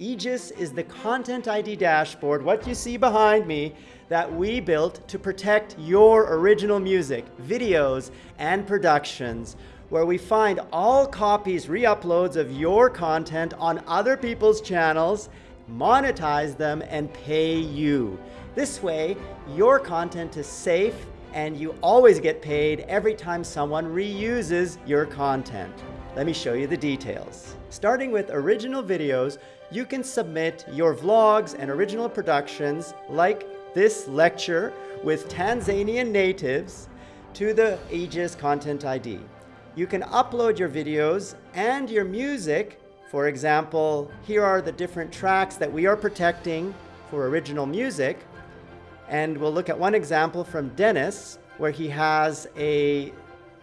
Aegis is the Content ID dashboard, what you see behind me, that we built to protect your original music, videos, and productions, where we find all copies, re-uploads of your content on other people's channels, monetize them, and pay you. This way, your content is safe and you always get paid every time someone reuses your content. Let me show you the details. Starting with original videos, you can submit your vlogs and original productions like this lecture with Tanzanian natives to the Aegis Content ID. You can upload your videos and your music. For example, here are the different tracks that we are protecting for original music. And we'll look at one example from Dennis, where he has a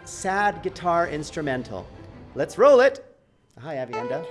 sad guitar instrumental. Let's roll it. Hi, Avienda.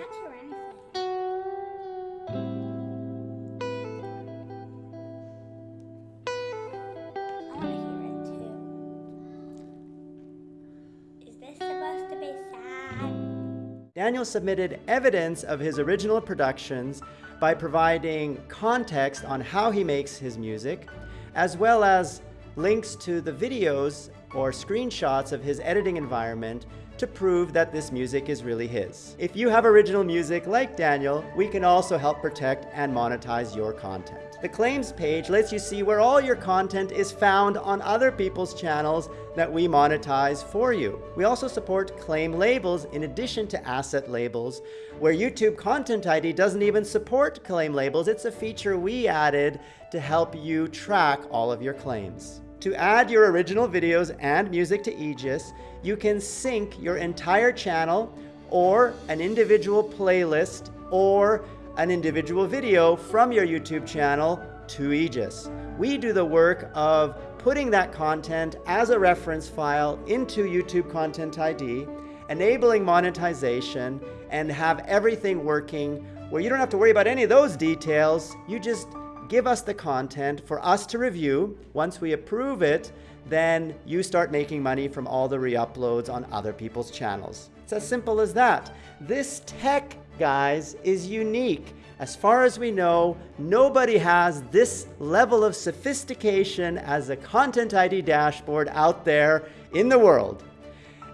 Daniel submitted evidence of his original productions by providing context on how he makes his music, as well as links to the videos or screenshots of his editing environment to prove that this music is really his. If you have original music like Daniel, we can also help protect and monetize your content. The claims page lets you see where all your content is found on other people's channels that we monetize for you. We also support claim labels in addition to asset labels, where YouTube Content ID doesn't even support claim labels. It's a feature we added to help you track all of your claims. To add your original videos and music to Aegis, you can sync your entire channel or an individual playlist or an individual video from your YouTube channel to Aegis. We do the work of putting that content as a reference file into YouTube Content ID, enabling monetization, and have everything working where you don't have to worry about any of those details. You just give us the content for us to review. Once we approve it, then you start making money from all the re-uploads on other people's channels. It's as simple as that. This tech guys, is unique. As far as we know, nobody has this level of sophistication as a Content ID dashboard out there in the world.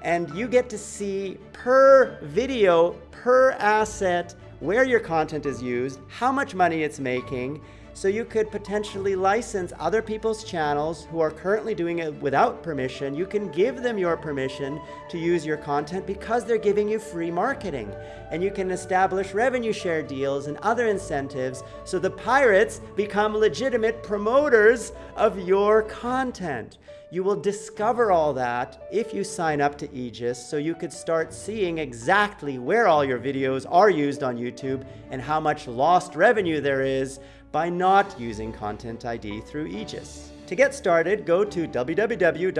And you get to see per video, per asset, where your content is used, how much money it's making, so you could potentially license other people's channels who are currently doing it without permission. You can give them your permission to use your content because they're giving you free marketing. And you can establish revenue share deals and other incentives so the pirates become legitimate promoters of your content. You will discover all that if you sign up to Aegis so you could start seeing exactly where all your videos are used on YouTube and how much lost revenue there is by not using Content ID through Aegis. To get started, go to www.aegis.tm.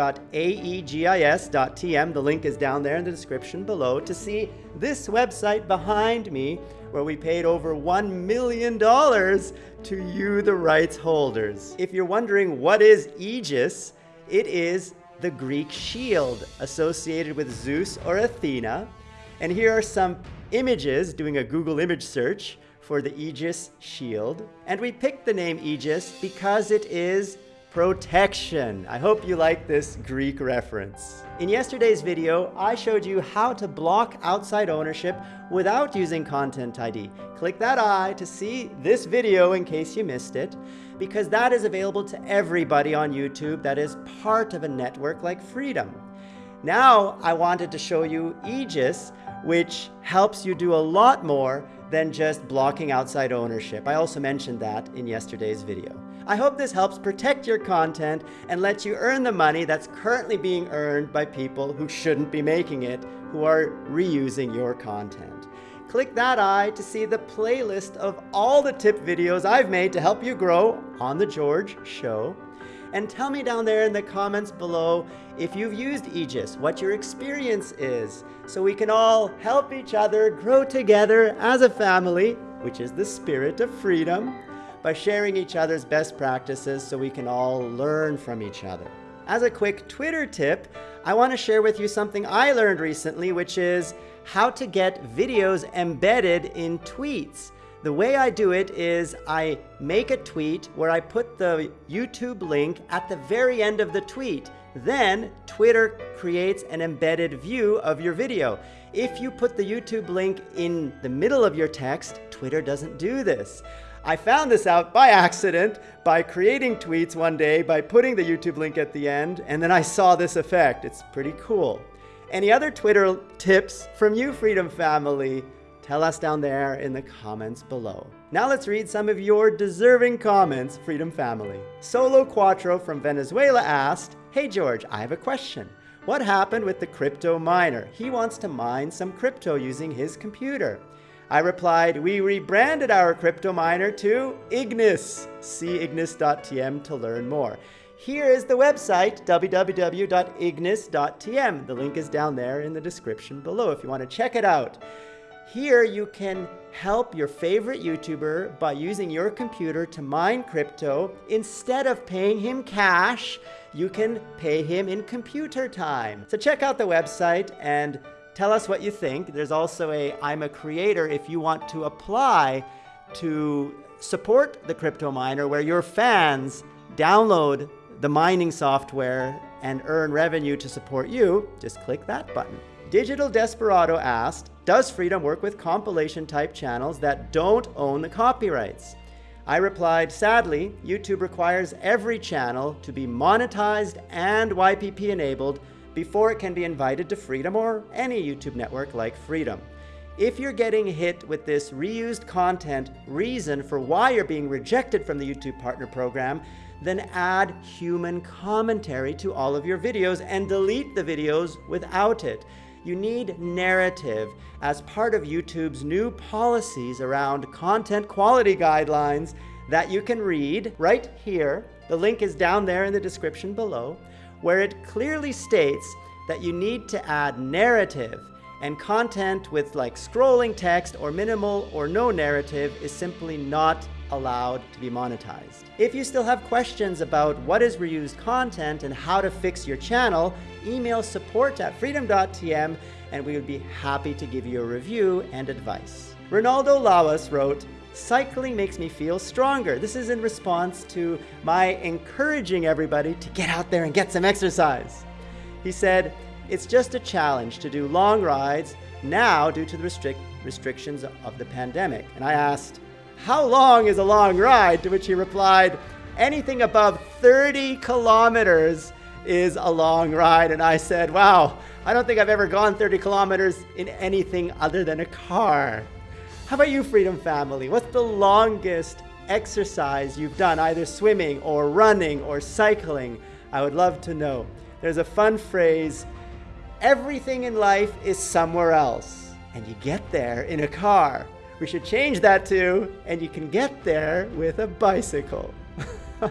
The link is down there in the description below to see this website behind me where we paid over $1 million to you, the rights holders. If you're wondering what is Aegis, it is the Greek shield associated with Zeus or Athena. And here are some images, doing a Google image search, for the Aegis shield. And we picked the name Aegis because it is protection. I hope you like this Greek reference. In yesterday's video, I showed you how to block outside ownership without using Content ID. Click that eye to see this video in case you missed it, because that is available to everybody on YouTube that is part of a network like Freedom. Now, I wanted to show you Aegis, which helps you do a lot more than just blocking outside ownership. I also mentioned that in yesterday's video. I hope this helps protect your content and lets you earn the money that's currently being earned by people who shouldn't be making it, who are reusing your content. Click that eye to see the playlist of all the tip videos I've made to help you grow on The George Show and tell me down there in the comments below if you've used Aegis, what your experience is, so we can all help each other grow together as a family, which is the spirit of freedom, by sharing each other's best practices so we can all learn from each other. As a quick Twitter tip, I want to share with you something I learned recently, which is how to get videos embedded in tweets. The way I do it is I make a tweet where I put the YouTube link at the very end of the tweet. Then Twitter creates an embedded view of your video. If you put the YouTube link in the middle of your text, Twitter doesn't do this. I found this out by accident by creating tweets one day by putting the YouTube link at the end, and then I saw this effect. It's pretty cool. Any other Twitter tips from you, Freedom Family? Tell us down there in the comments below. Now let's read some of your deserving comments, Freedom Family. Solo Quattro from Venezuela asked, Hey George, I have a question. What happened with the crypto miner? He wants to mine some crypto using his computer. I replied, we rebranded our crypto miner to Ignis. See ignis.tm to learn more. Here is the website, www.ignis.tm. The link is down there in the description below if you want to check it out. Here you can help your favorite YouTuber by using your computer to mine crypto. Instead of paying him cash, you can pay him in computer time. So check out the website and tell us what you think. There's also a I'm a creator if you want to apply to support the crypto miner where your fans download the mining software and earn revenue to support you, just click that button. Digital Desperado asked, does Freedom work with compilation type channels that don't own the copyrights? I replied, sadly, YouTube requires every channel to be monetized and YPP enabled before it can be invited to Freedom or any YouTube network like Freedom. If you're getting hit with this reused content reason for why you're being rejected from the YouTube Partner Program, then add human commentary to all of your videos and delete the videos without it you need narrative as part of YouTube's new policies around content quality guidelines that you can read right here. The link is down there in the description below, where it clearly states that you need to add narrative and content with like scrolling text or minimal or no narrative is simply not allowed to be monetized. If you still have questions about what is reused content and how to fix your channel, email support at freedom.tm and we would be happy to give you a review and advice. Ronaldo Lawas wrote, Cycling makes me feel stronger. This is in response to my encouraging everybody to get out there and get some exercise. He said, it's just a challenge to do long rides now due to the restric restrictions of the pandemic. And I asked, how long is a long ride? To which he replied, anything above 30 kilometers is a long ride. And I said, wow, I don't think I've ever gone 30 kilometers in anything other than a car. How about you, Freedom Family? What's the longest exercise you've done, either swimming or running or cycling? I would love to know. There's a fun phrase, everything in life is somewhere else, and you get there in a car. We should change that to, and you can get there with a bicycle.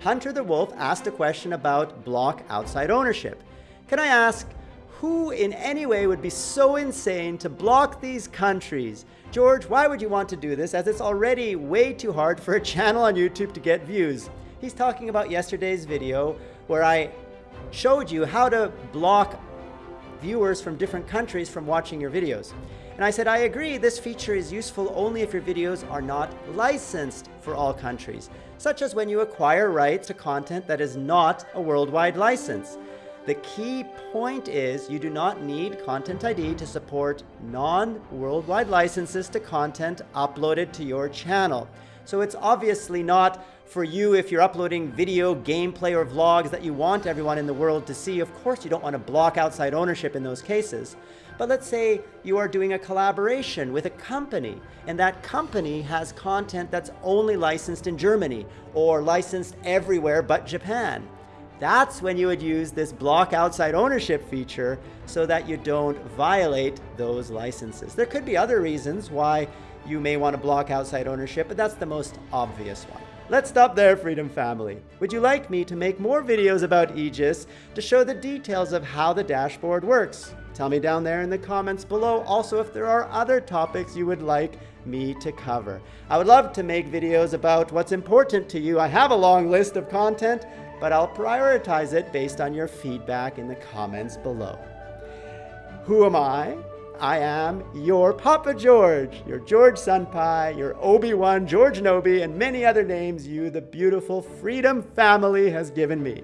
Hunter the Wolf asked a question about block outside ownership. Can I ask, who in any way would be so insane to block these countries? George, why would you want to do this as it's already way too hard for a channel on YouTube to get views? He's talking about yesterday's video where I showed you how to block viewers from different countries from watching your videos. And I said, I agree, this feature is useful only if your videos are not licensed for all countries, such as when you acquire rights to content that is not a worldwide license. The key point is you do not need Content ID to support non-worldwide licenses to content uploaded to your channel. So it's obviously not for you if you're uploading video, gameplay, or vlogs that you want everyone in the world to see. Of course, you don't want to block outside ownership in those cases. But let's say you are doing a collaboration with a company, and that company has content that's only licensed in Germany or licensed everywhere but Japan. That's when you would use this block outside ownership feature so that you don't violate those licenses. There could be other reasons why you may want to block outside ownership, but that's the most obvious one. Let's stop there, Freedom Family. Would you like me to make more videos about Aegis to show the details of how the dashboard works? Tell me down there in the comments below also if there are other topics you would like me to cover. I would love to make videos about what's important to you. I have a long list of content, but I'll prioritize it based on your feedback in the comments below. Who am I? I am your Papa George, your George Senpai, your Obi-Wan George Nobi, and many other names you, the beautiful Freedom family, has given me.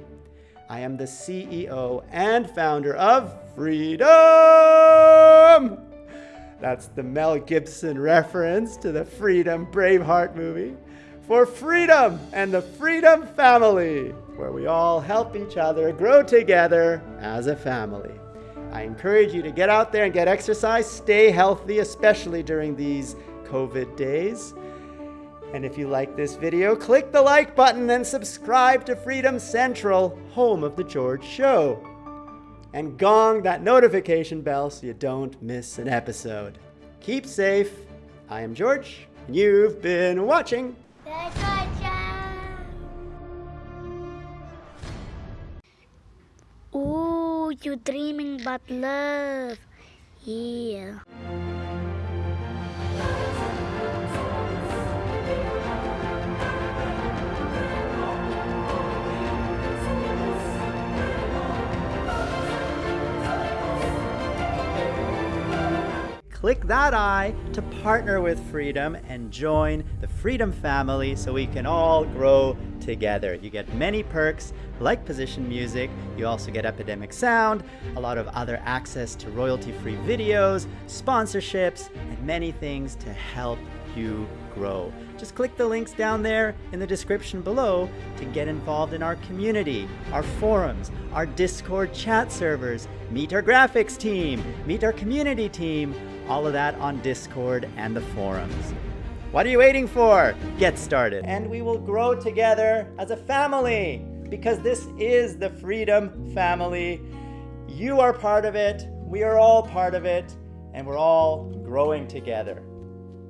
I am the CEO and founder of Freedom! That's the Mel Gibson reference to the Freedom Braveheart movie. For freedom and the Freedom family, where we all help each other grow together as a family. I encourage you to get out there and get exercise, stay healthy, especially during these COVID days. And if you like this video, click the like button and subscribe to Freedom Central, home of The George Show. And gong that notification bell so you don't miss an episode. Keep safe. I am George, and you've been watching. You dreaming about love. Yeah. Click that I to partner with Freedom and join the Freedom family so we can all grow together. You get many perks like position music, you also get Epidemic Sound, a lot of other access to royalty-free videos, sponsorships, and many things to help you grow. Just click the links down there in the description below to get involved in our community, our forums, our Discord chat servers, meet our graphics team, meet our community team, all of that on Discord and the forums. What are you waiting for? Get started. And we will grow together as a family because this is the Freedom Family. You are part of it, we are all part of it, and we're all growing together.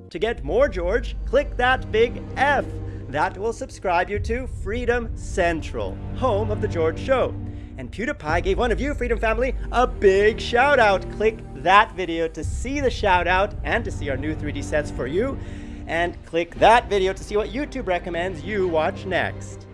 To get more George, click that big F. That will subscribe you to Freedom Central, home of The George Show. And PewDiePie gave one of you, Freedom Family, a big shout out. Click that video to see the shout out and to see our new 3D sets for you. And click that video to see what YouTube recommends you watch next.